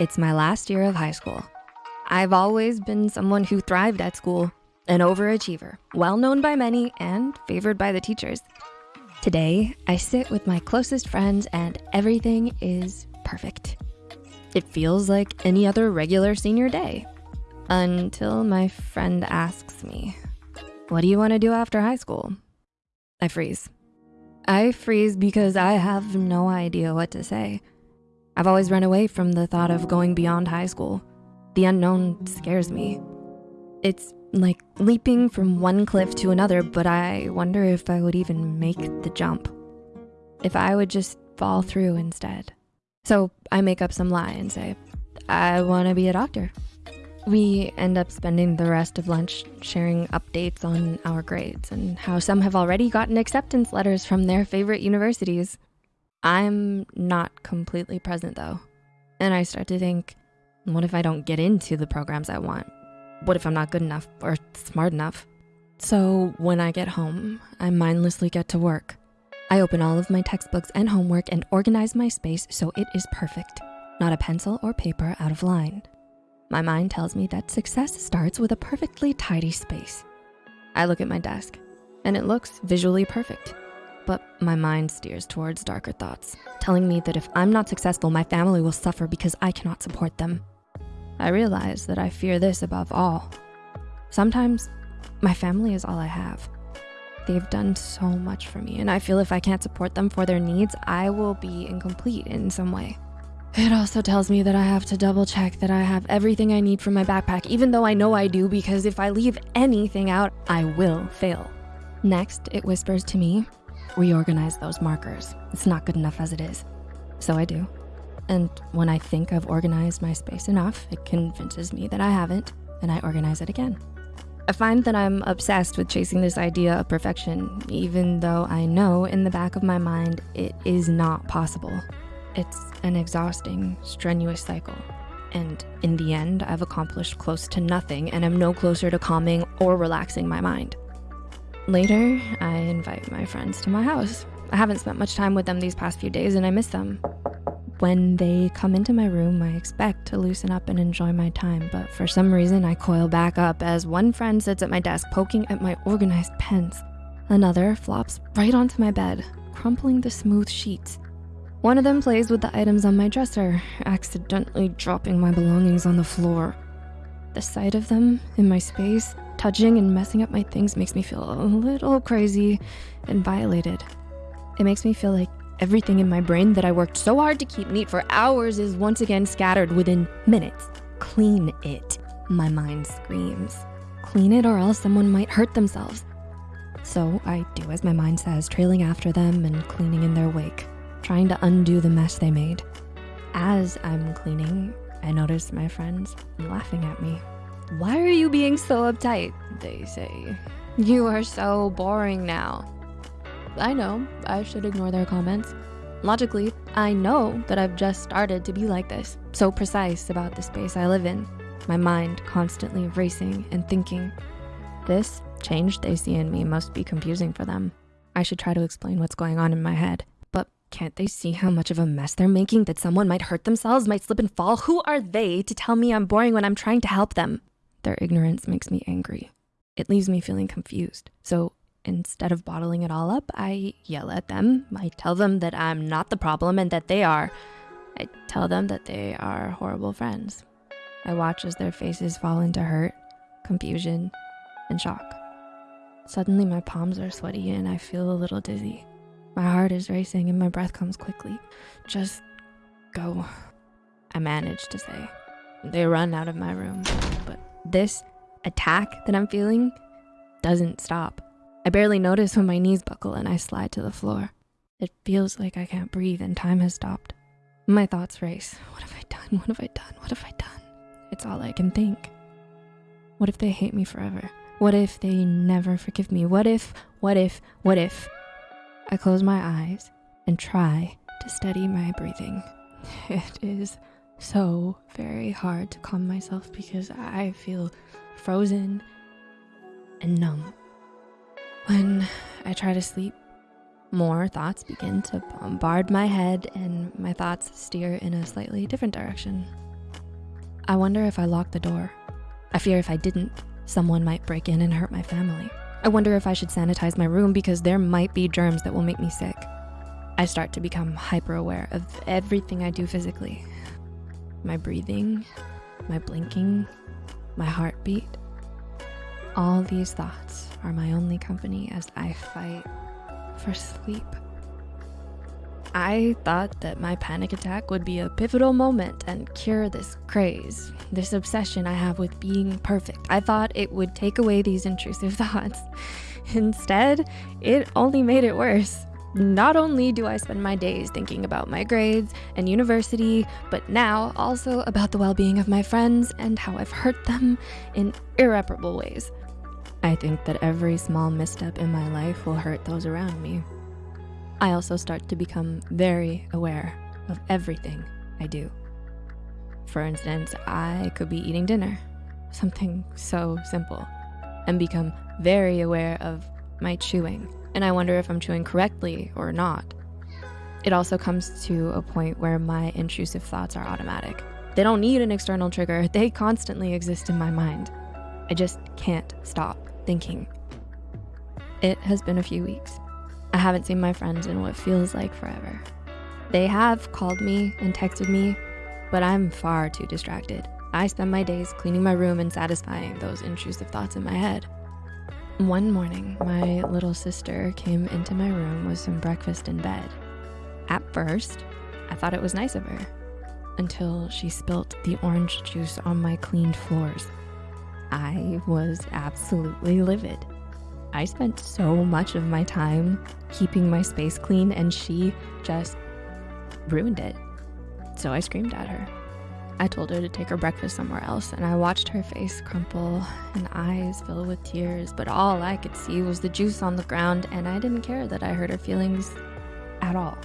It's my last year of high school. I've always been someone who thrived at school, an overachiever, well known by many and favored by the teachers. Today, I sit with my closest friends and everything is perfect. It feels like any other regular senior day until my friend asks me, what do you wanna do after high school? I freeze. I freeze because I have no idea what to say. I've always run away from the thought of going beyond high school. The unknown scares me. It's like leaping from one cliff to another, but I wonder if I would even make the jump. If I would just fall through instead. So I make up some lie and say, I wanna be a doctor. We end up spending the rest of lunch sharing updates on our grades and how some have already gotten acceptance letters from their favorite universities. I'm not completely present though. And I start to think, what if I don't get into the programs I want? What if I'm not good enough or smart enough? So when I get home, I mindlessly get to work. I open all of my textbooks and homework and organize my space so it is perfect. Not a pencil or paper out of line. My mind tells me that success starts with a perfectly tidy space. I look at my desk and it looks visually perfect but my mind steers towards darker thoughts, telling me that if I'm not successful, my family will suffer because I cannot support them. I realize that I fear this above all. Sometimes my family is all I have. They've done so much for me and I feel if I can't support them for their needs, I will be incomplete in some way. It also tells me that I have to double check that I have everything I need from my backpack, even though I know I do because if I leave anything out, I will fail. Next, it whispers to me reorganize those markers. It's not good enough as it is. So I do. And when I think I've organized my space enough, it convinces me that I haven't, and I organize it again. I find that I'm obsessed with chasing this idea of perfection, even though I know in the back of my mind it is not possible. It's an exhausting, strenuous cycle. And in the end, I've accomplished close to nothing and I'm no closer to calming or relaxing my mind. Later, I invite my friends to my house. I haven't spent much time with them these past few days and I miss them. When they come into my room, I expect to loosen up and enjoy my time, but for some reason I coil back up as one friend sits at my desk poking at my organized pens. Another flops right onto my bed, crumpling the smooth sheets. One of them plays with the items on my dresser, accidentally dropping my belongings on the floor. The sight of them in my space Touching and messing up my things makes me feel a little crazy and violated. It makes me feel like everything in my brain that I worked so hard to keep neat for hours is once again scattered within minutes. Clean it, my mind screams. Clean it or else someone might hurt themselves. So I do as my mind says, trailing after them and cleaning in their wake, trying to undo the mess they made. As I'm cleaning, I notice my friends laughing at me. Why are you being so uptight? They say. You are so boring now. I know, I should ignore their comments. Logically, I know that I've just started to be like this, so precise about the space I live in. My mind constantly racing and thinking. This change they see in me must be confusing for them. I should try to explain what's going on in my head. But can't they see how much of a mess they're making that someone might hurt themselves, might slip and fall? Who are they to tell me I'm boring when I'm trying to help them? Their ignorance makes me angry. It leaves me feeling confused. So instead of bottling it all up, I yell at them. I tell them that I'm not the problem and that they are. I tell them that they are horrible friends. I watch as their faces fall into hurt, confusion, and shock. Suddenly my palms are sweaty and I feel a little dizzy. My heart is racing and my breath comes quickly. Just go, I manage to say. They run out of my room, this attack that I'm feeling doesn't stop. I barely notice when my knees buckle and I slide to the floor. It feels like I can't breathe and time has stopped. My thoughts race. What have I done? What have I done? What have I done? It's all I can think. What if they hate me forever? What if they never forgive me? What if, what if, what if? I close my eyes and try to steady my breathing. It is so very hard to calm myself because I feel frozen and numb. When I try to sleep, more thoughts begin to bombard my head and my thoughts steer in a slightly different direction. I wonder if I locked the door. I fear if I didn't, someone might break in and hurt my family. I wonder if I should sanitize my room because there might be germs that will make me sick. I start to become hyper aware of everything I do physically. My breathing, my blinking, my heartbeat. All these thoughts are my only company as I fight for sleep. I thought that my panic attack would be a pivotal moment and cure this craze, this obsession I have with being perfect. I thought it would take away these intrusive thoughts. Instead, it only made it worse. Not only do I spend my days thinking about my grades and university, but now also about the well being of my friends and how I've hurt them in irreparable ways. I think that every small misstep in my life will hurt those around me. I also start to become very aware of everything I do. For instance, I could be eating dinner, something so simple, and become very aware of my chewing, and I wonder if I'm chewing correctly or not. It also comes to a point where my intrusive thoughts are automatic. They don't need an external trigger, they constantly exist in my mind. I just can't stop thinking. It has been a few weeks. I haven't seen my friends in what feels like forever. They have called me and texted me, but I'm far too distracted. I spend my days cleaning my room and satisfying those intrusive thoughts in my head. One morning, my little sister came into my room with some breakfast in bed. At first, I thought it was nice of her until she spilt the orange juice on my cleaned floors. I was absolutely livid. I spent so much of my time keeping my space clean and she just ruined it. So I screamed at her. I told her to take her breakfast somewhere else and I watched her face crumple and eyes fill with tears, but all I could see was the juice on the ground and I didn't care that I hurt her feelings at all.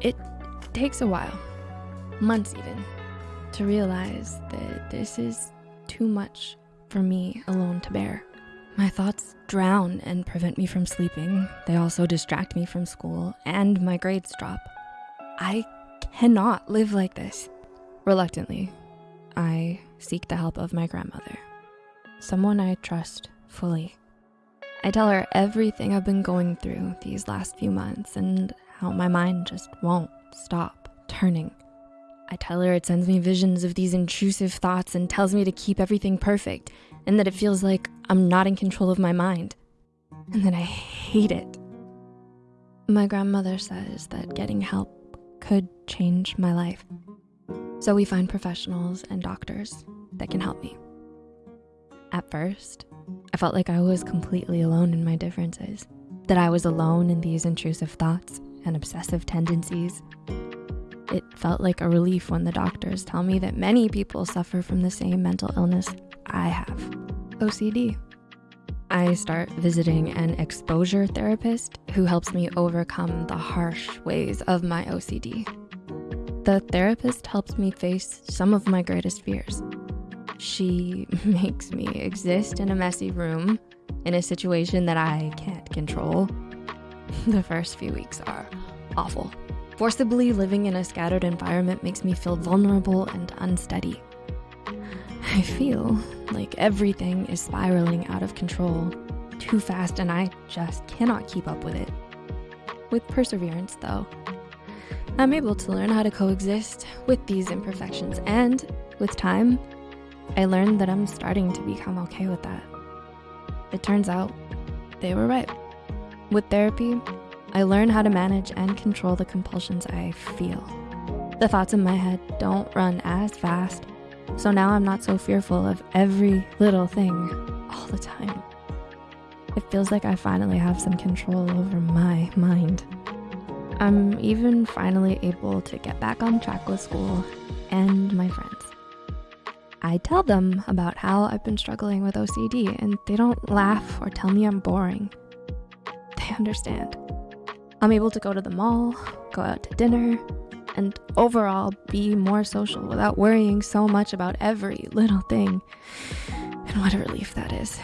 It takes a while, months even, to realize that this is too much for me alone to bear. My thoughts drown and prevent me from sleeping. They also distract me from school and my grades drop. I cannot live like this. Reluctantly, I seek the help of my grandmother, someone I trust fully. I tell her everything I've been going through these last few months and how my mind just won't stop turning. I tell her it sends me visions of these intrusive thoughts and tells me to keep everything perfect and that it feels like I'm not in control of my mind and that I hate it. My grandmother says that getting help could change my life. So we find professionals and doctors that can help me. At first, I felt like I was completely alone in my differences, that I was alone in these intrusive thoughts and obsessive tendencies it felt like a relief when the doctors tell me that many people suffer from the same mental illness I have, OCD. I start visiting an exposure therapist who helps me overcome the harsh ways of my OCD. The therapist helps me face some of my greatest fears. She makes me exist in a messy room in a situation that I can't control. The first few weeks are awful. Forcibly living in a scattered environment makes me feel vulnerable and unsteady. I feel like everything is spiraling out of control too fast and I just cannot keep up with it. With perseverance though, I'm able to learn how to coexist with these imperfections and with time, I learned that I'm starting to become okay with that. It turns out they were right. With therapy, I learn how to manage and control the compulsions I feel. The thoughts in my head don't run as fast, so now I'm not so fearful of every little thing all the time. It feels like I finally have some control over my mind. I'm even finally able to get back on track with school and my friends. I tell them about how I've been struggling with OCD and they don't laugh or tell me I'm boring. They understand. I'm able to go to the mall, go out to dinner, and overall be more social without worrying so much about every little thing. And what a relief that is.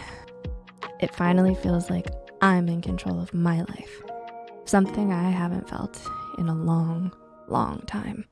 It finally feels like I'm in control of my life, something I haven't felt in a long, long time.